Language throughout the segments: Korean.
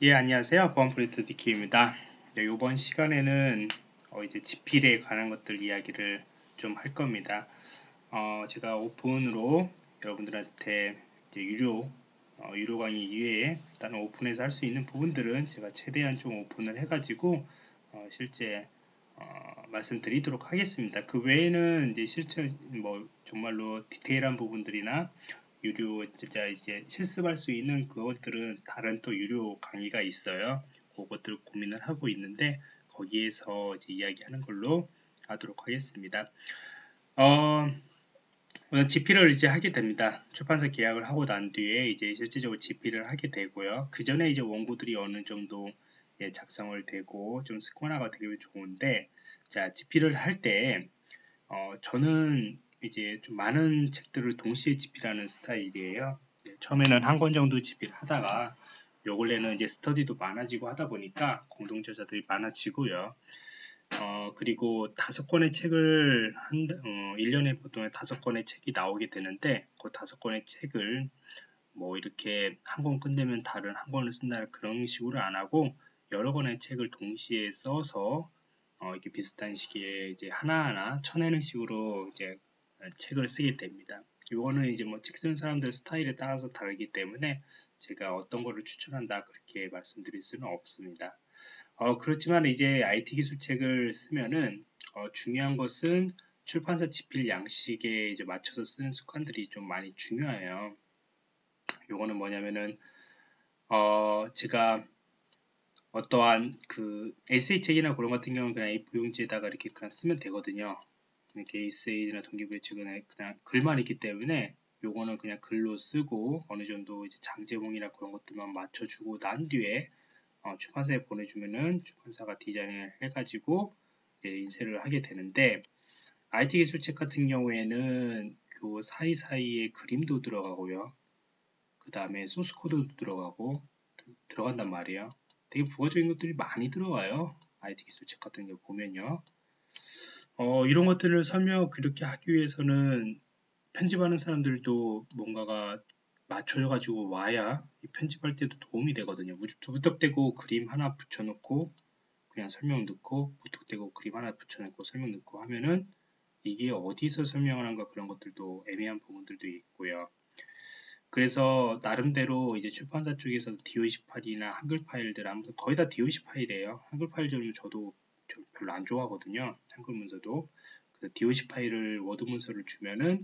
예 안녕하세요. 보안프로젝트 디키입니다. 네, 이번 시간에는 어, 이제 지필에 관한 것들 이야기를 좀 할 겁니다. 어, 제가 오픈으로 여러분들한테 유료 어, 유료 강의 이외에 다른 오픈에서 할 수 있는 부분들은 제가 최대한 좀 오픈을 해 가지고 어, 실제 어, 말씀드리도록 하겠습니다. 그 외에는 이제 실제 뭐 정말로 디테일한 부분들이나 유료 진짜 이제 실습할 수 있는 그것들은 다른 또 유료 강의가 있어요. 그것들 고민을 하고 있는데 거기에서 이제 이야기하는 걸로 하도록 하겠습니다. 어, 우선 GP를 이제 하게 됩니다. 출판사 계약을 하고 난 뒤에 이제 실질적으로 GP를 하게 되고요. 그 전에 이제 원고들이 어느 정도 예, 작성을 되고 좀 습관화가 되게 좋은데 자 GP를 할때 어, 저는 이제 좀 많은 책들을 동시에 집필하는 스타일이에요. 네, 처음에는 한 권 정도 집필 하다가 요 근래는 이제 스터디도 많아지고 하다 보니까 공동 저자들이 많아지고요. 어, 그리고 다섯 권의 책을 한, 어, 1년에 보통 다섯 권의 책이 나오게 되는데 그 다섯 권의 책을 뭐 이렇게 한 권 끝내면 다른 한 권을 쓴다 그런 식으로 안 하고 여러 권의 책을 동시에 써서 어, 이렇게 비슷한 시기에 이제 하나하나 쳐내는 식으로 이제 책을 쓰게 됩니다. 이거는 이제 뭐 책 쓰는 사람들 스타일에 따라서 다르기 때문에 제가 어떤 거를 추천한다 그렇게 말씀드릴 수는 없습니다. 어, 그렇지만 이제 IT 기술책을 쓰면은 어, 중요한 것은 출판사 집필 양식에 이제 맞춰서 쓰는 습관들이 좀 많이 중요해요. 요거는 뭐냐면은 어, 제가 어떠한 그 에세이 책이나 그런 같은 경우는 그냥 A4용지에다가 이렇게 그냥 쓰면 되거든요. 에세이나 동기부여 측은 그냥 글만 있기 때문에 요거는 그냥 글로 쓰고 어느 정도 이제 장제목이나 그런 것들만 맞춰주고 난 뒤에 어, 출판사에 보내주면은 출판사가 디자인을 해가지고 인쇄를 하게 되는데 IT 기술책 같은 경우에는 그 사이사이에 그림도 들어가고요. 그 다음에 소스 코드도 들어가고 들어간단 말이에요. 되게 부가적인 것들이 많이 들어가요. IT 기술책 같은 경우 보면요. 어, 이런 것들을 설명 그렇게 하기 위해서는 편집하는 사람들도 뭔가가 맞춰져 가지고 와야 편집할 때도 도움이 되거든요. 무턱대고 그림 하나 붙여놓고 그냥 설명 넣고 무턱대고 그림 하나 붙여놓고 설명 넣고 하면은 이게 어디서 설명을 한가 그런 것들도 애매한 부분들도 있고요. 그래서 나름대로 이제 출판사 쪽에서 DOC 파일이나 한글 파일들 아무튼 거의 다 DOC 파일이에요. 한글 파일 좀 저도 좀 별로 안 좋아하거든요. 한글 문서도. 그래서 DOC 파일을 워드 문서를 주면은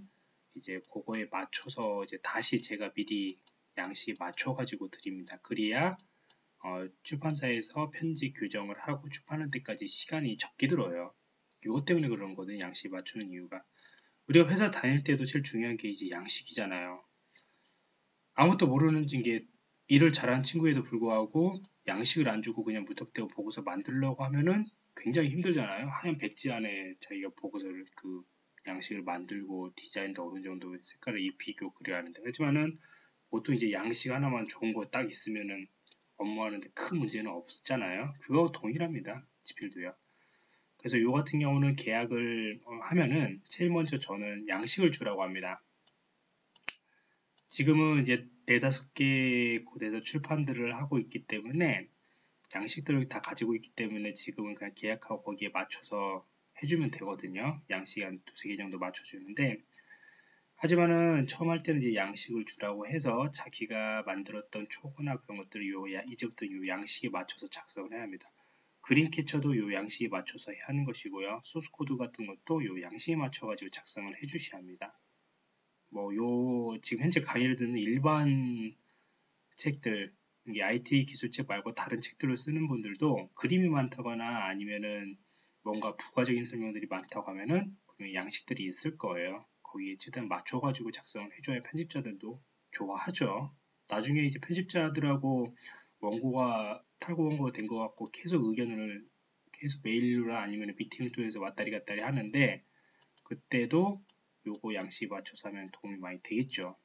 이제 그거에 맞춰서 이제 다시 제가 미리 양식 맞춰가지고 드립니다. 그래야 어, 출판사에서 편집 규정을 하고 출판할 때까지 시간이 적게 들어요. 이것 때문에 그런 거는 양식 맞추는 이유가. 우리가 회사 다닐 때도 제일 중요한 게 이제 양식이잖아요. 아무것도 모르는 게 일을 잘하는 친구에도 불구하고 양식을 안 주고 그냥 무턱대고 보고서 만들려고 하면은 굉장히 힘들잖아요. 하얀 백지 안에 자기가 보고서를 그 양식을 만들고 디자인도 어느 정도 색깔을 입히고 그려야 하는데 그렇지만은 보통 이제 양식 하나만 좋은 거 딱 있으면은 업무하는데 큰 문제는 없잖아요. 그거 동일합니다. 지필도요. 그래서 요 같은 경우는 계약을 어, 하면은 제일 먼저 저는 양식을 주라고 합니다. 지금은 이제 네다섯 개 곳에서 출판들을 하고 있기 때문에 양식들을 다 가지고 있기 때문에 지금은 그냥 계약하고 거기에 맞춰서 해주면 되거든요. 양식 한 두세 개 정도 맞춰주는데 하지만은 처음 할 때는 이제 양식을 주라고 해서 자기가 만들었던 초고나 그런 것들을 요 이제부터 요 양식에 맞춰서 작성을 해야 합니다. 그림 캡처도 요 양식에 맞춰서 하는 것이고요. 소스 코드 같은 것도 요 양식에 맞춰 가지고 작성을 해 주셔야 합니다. 뭐 요 지금 현재 강의를 듣는 일반 책들 이게 IT 기술책 말고 다른 책들을 쓰는 분들도 그림이 많다거나 아니면은 뭔가 부가적인 설명들이 많다고 하면은 양식들이 있을 거예요. 거기에 최대한 맞춰가지고 작성을 해줘야 편집자들도 좋아하죠. 나중에 이제 편집자들하고 원고가 탈고 원고가 된 것 같고 계속 의견을 계속 메일로나 아니면 미팅을 통해서 왔다리 갔다리 하는데 그때도 요거 양식 맞춰서 하면 도움이 많이 되겠죠.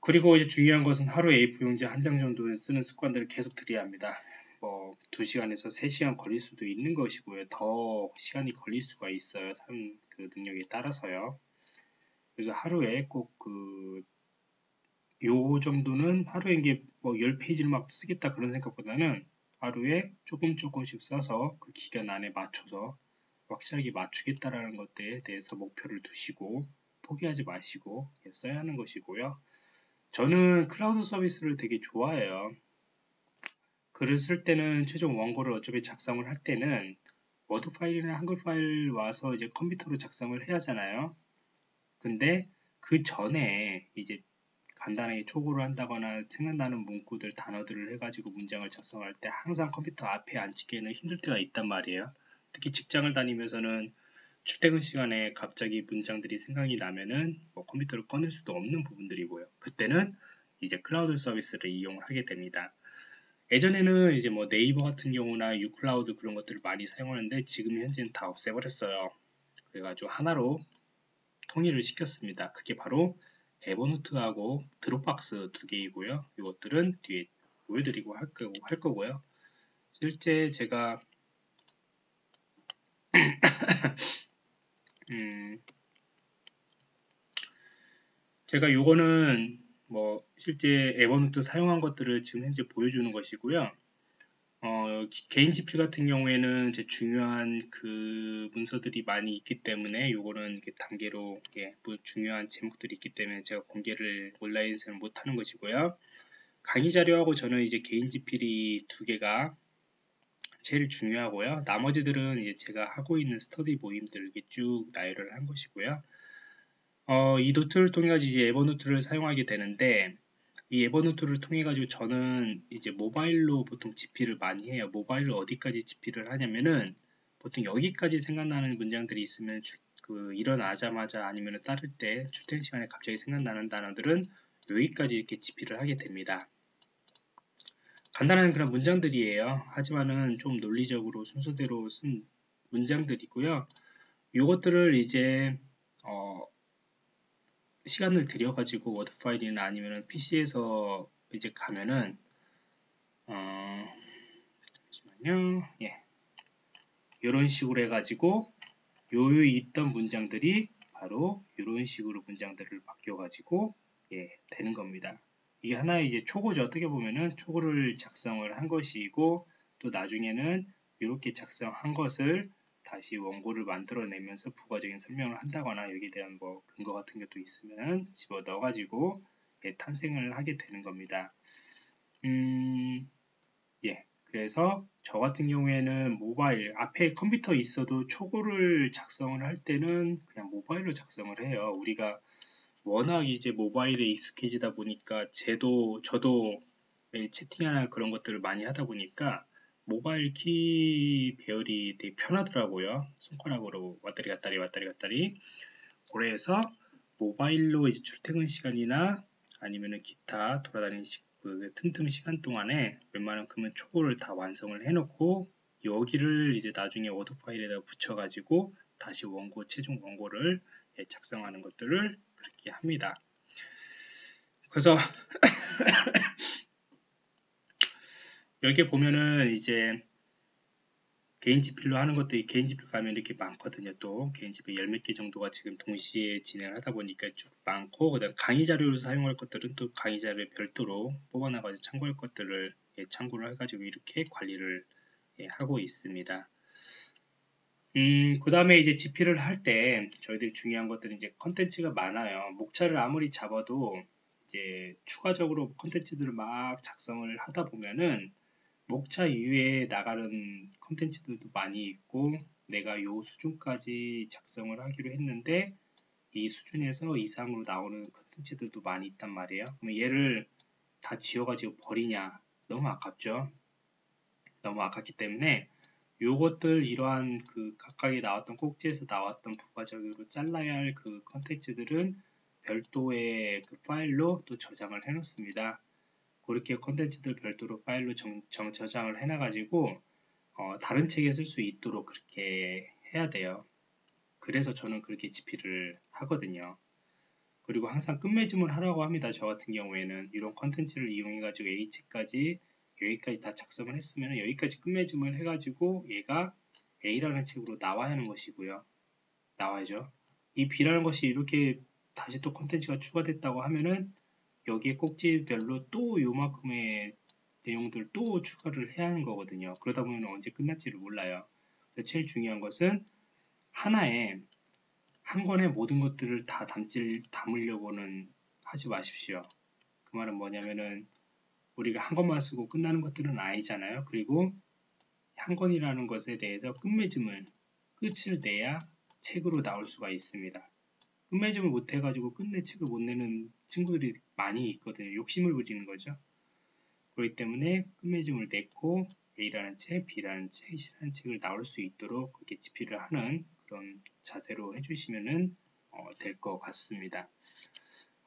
그리고 이제 중요한 것은 하루 A4 용지 한 장 정도 쓰는 습관들을 계속 들여야 합니다. 뭐 2시간에서 3시간 걸릴 수도 있는 것이고요. 더 시간이 걸릴 수가 있어요. 사람 그 능력에 따라서요. 그래서 하루에 꼭그 요 정도는 하루에 이게 뭐 10페이지를 막 쓰겠다 그런 생각보다는 하루에 조금 조금씩 써서 그 기간 안에 맞춰서 확실하게 맞추겠다라는 것들에 대해서 목표를 두시고 포기하지 마시고 써야 하는 것이고요. 저는 클라우드 서비스를 되게 좋아해요. 글을 쓸 때는 최종 원고를 어차피 작성을 할 때는 워드 파일이나 한글 파일 와서 이제 컴퓨터로 작성을 해야 하잖아요. 근데 그 전에 이제 간단하게 초고를 한다거나 생각나는 문구들, 단어들을 해가지고 문장을 작성할 때 항상 컴퓨터 앞에 앉히기에는 힘들 때가 있단 말이에요. 특히 직장을 다니면서는 출퇴근 시간에 갑자기 문장들이 생각이 나면은 뭐 컴퓨터를 꺼낼 수도 없는 부분들이고요. 그때는 이제 클라우드 서비스를 이용을 하게 됩니다. 예전에는 이제 뭐 네이버 같은 경우나 ucloud 그런 것들을 많이 사용하는데 지금 현재는 다 없애버렸어요. 그래가지고 하나로 통일을 시켰습니다. 그게 바로 Evernote하고 Dropbox 두 개이고요. 이것들은 뒤에 보여드리고 할, 거고, 할 거고요. 실제 제가 음, 제가 요거는 뭐 실제 에버노트 사용한 것들을 지금 현재 보여주는 것이고요. 어, 개인 지필 같은 경우에는 제 중요한 그 문서들이 많이 있기 때문에 요거는 이렇게 단계로 이렇게 중요한 제목들이 있기 때문에 제가 공개를 온라인에서는 못하는 것이고요. 강의 자료하고 저는 이제 개인 지필이 두 개가 제일 중요하고요. 나머지들은 이제 제가 하고 있는 스터디 모임들 이렇게 쭉 나열을 한 것이고요. 어, 이 노트를 통해 가지고 이제 에버노트를 사용하게 되는데 이 에버노트를 통해 가지고 저는 이제 모바일로 보통 집필을 많이 해요. 모바일로 어디까지 집필을 하냐면은 보통 여기까지 생각나는 문장들이 있으면 주, 그 일어나자마자 아니면 따를 때 출퇴근 시간에 갑자기 생각나는 단어들은 여기까지 이렇게 집필을 하게 됩니다. 간단한 그런 문장들이에요. 하지만은 좀 논리적으로 순서대로 쓴 문장들이고요. 이것들을 이제 어, 시간을 들여가지고 워드 파일이나 아니면 PC에서 이제 가면은 어, 잠시만요. 예. 이런 식으로 해가지고 요요 있던 문장들이 바로 이런 식으로 문장들을 바뀌어가지고 예, 되는 겁니다. 이게 하나의 이제 초고죠. 어떻게 보면은 초고를 작성을 한 것이고 또 나중에는 이렇게 작성한 것을 다시 원고를 만들어내면서 부가적인 설명을 한다거나 여기에 대한 뭐 근거 같은 것도 있으면 집어 넣어가지고 예, 탄생을 하게 되는 겁니다. 음, 예. 그래서 저 같은 경우에는 모바일 앞에 컴퓨터 있어도 초고를 작성을 할 때는 그냥 모바일로 작성을 해요. 우리가 워낙 이제 모바일에 익숙해지다 보니까 제도 저도 매일 채팅이나 그런 것들을 많이 하다 보니까 모바일 키 배열이 되게 편하더라고요. 손가락으로 왔다리 갔다리 왔다리 갔다리. 그래서 모바일로 이제 출퇴근 시간이나 아니면은 기타 돌아다니는 시, 그 틈틈 시간 동안에 웬만한큼은 초고를 다 완성을 해놓고 여기를 이제 나중에 워드 파일에다 붙여가지고 다시 원고 최종 원고를 예, 작성하는 것들을 그렇게 합니다. 그래서 여기 보면은 이제 개인 지필로 하는 것들이 개인 지필 가면 이렇게 많거든요. 또 개인 지필 열몇 개 정도가 지금 동시에 진행하다 보니까 쭉 많고 그다음 강의 자료로 사용할 것들은 또 강의 자료에 별도로 뽑아놔가지고 참고할 것들을 예, 참고를 해가지고 이렇게 관리를 예, 하고 있습니다. 음, 그 다음에 이제 지필을 할 때 저희들이 중요한 것들은 이제 컨텐츠가 많아요. 목차를 아무리 잡아도 이제 추가적으로 컨텐츠들을 막 작성을 하다 보면은 목차 이외에 나가는 컨텐츠들도 많이 있고 내가 요 수준까지 작성을 하기로 했는데 이 수준에서 이상으로 나오는 컨텐츠들도 많이 있단 말이에요. 그럼 얘를 다 지워가지고 버리냐? 너무 아깝죠? 너무 아깝기 때문에 요것들 이러한 그 각각에 나왔던 꼭지에서 나왔던 부가적으로 잘라야 할 그 컨텐츠들은 별도의 그 파일로 또 저장을 해 놓습니다. 그렇게 컨텐츠들 별도로 파일로 정, 정 저장을 해 놔 가지고 어, 다른 책에 쓸 수 있도록 그렇게 해야 돼요. 그래서 저는 그렇게 집필을 하거든요. 그리고 항상 끝맺음을 하라고 합니다. 저 같은 경우에는 이런 컨텐츠를 이용해 가지고 H까지 여기까지 다 작성을 했으면 여기까지 끝맺음을 해가지고 얘가 A라는 책으로 나와야 하는 것이고요. 나와야죠. 이 B라는 것이 이렇게 다시 또 컨텐츠가 추가됐다고 하면은 여기에 꼭지별로 또 요만큼의 내용들 또 추가를 해야 하는 거거든요. 그러다 보면 언제 끝날지를 몰라요. 제일 중요한 것은 하나에 한 권에 모든 것들을 다 담질, 담으려고는 하지 마십시오. 그 말은 뭐냐면은 우리가 한 권만 쓰고 끝나는 것들은 아니잖아요. 그리고 한 권이라는 것에 대해서 끝맺음을 끝을 내야 책으로 나올 수가 있습니다. 끝맺음을 못 해가지고 끝내 책을 못 내는 친구들이 많이 있거든요. 욕심을 부리는 거죠. 그렇기 때문에 끝맺음을 냈고 A라는 책, B라는 책, C라는 책을 나올 수 있도록 그렇게 집필을 하는 그런 자세로 해주시면 어, 될 것 같습니다.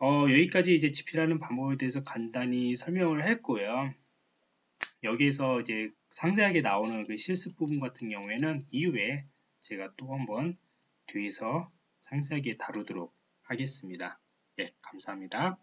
어, 여기까지 이제 집필하는 방법에 대해서 간단히 설명을 했고요. 여기에서 이제 상세하게 나오는 그 실습 부분 같은 경우에는 이후에 제가 또 한번 뒤에서 상세하게 다루도록 하겠습니다. 네, 감사합니다.